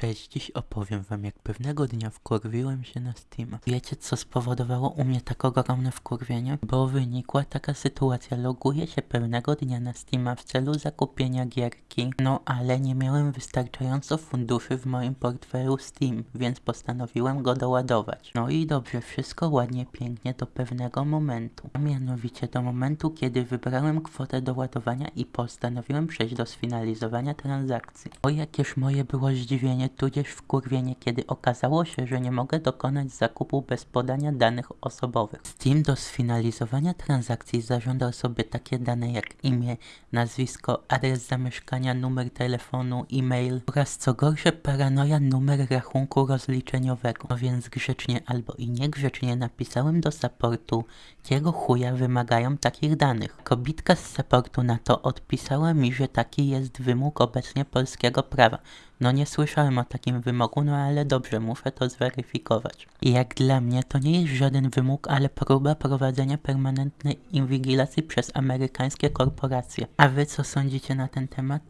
Cześć, dziś opowiem wam jak pewnego dnia wkurwiłem się na Steam. Wiecie co spowodowało u mnie tak ogromne wkurwienie? Bo wynikła taka sytuacja, loguję się pewnego dnia na Steama w celu zakupienia gierki, no ale nie miałem wystarczająco funduszy w moim portfelu Steam, więc postanowiłem go doładować. No i dobrze, wszystko ładnie, pięknie do pewnego momentu. A mianowicie do momentu, kiedy wybrałem kwotę doładowania i postanowiłem przejść do sfinalizowania transakcji. O jakież moje było zdziwienie, tudzież wkurwienie, kiedy okazało się, że nie mogę dokonać zakupu bez podania danych osobowych. Steam do sfinalizowania transakcji zażądał sobie takie dane jak imię, nazwisko, adres zamieszkania, numer telefonu, e-mail oraz co gorsze paranoja numer rachunku rozliczeniowego. No więc grzecznie albo i niegrzecznie napisałem do supportu, jakiego chuja wymagają takich danych. Kobitka z supportu na to odpisała mi, że taki jest wymóg obecnie polskiego prawa. No nie słyszałem o takim wymogu, no ale dobrze, muszę to zweryfikować. I jak dla mnie to nie jest żaden wymóg, ale próba prowadzenia permanentnej inwigilacji przez amerykańskie korporacje. A wy co sądzicie na ten temat?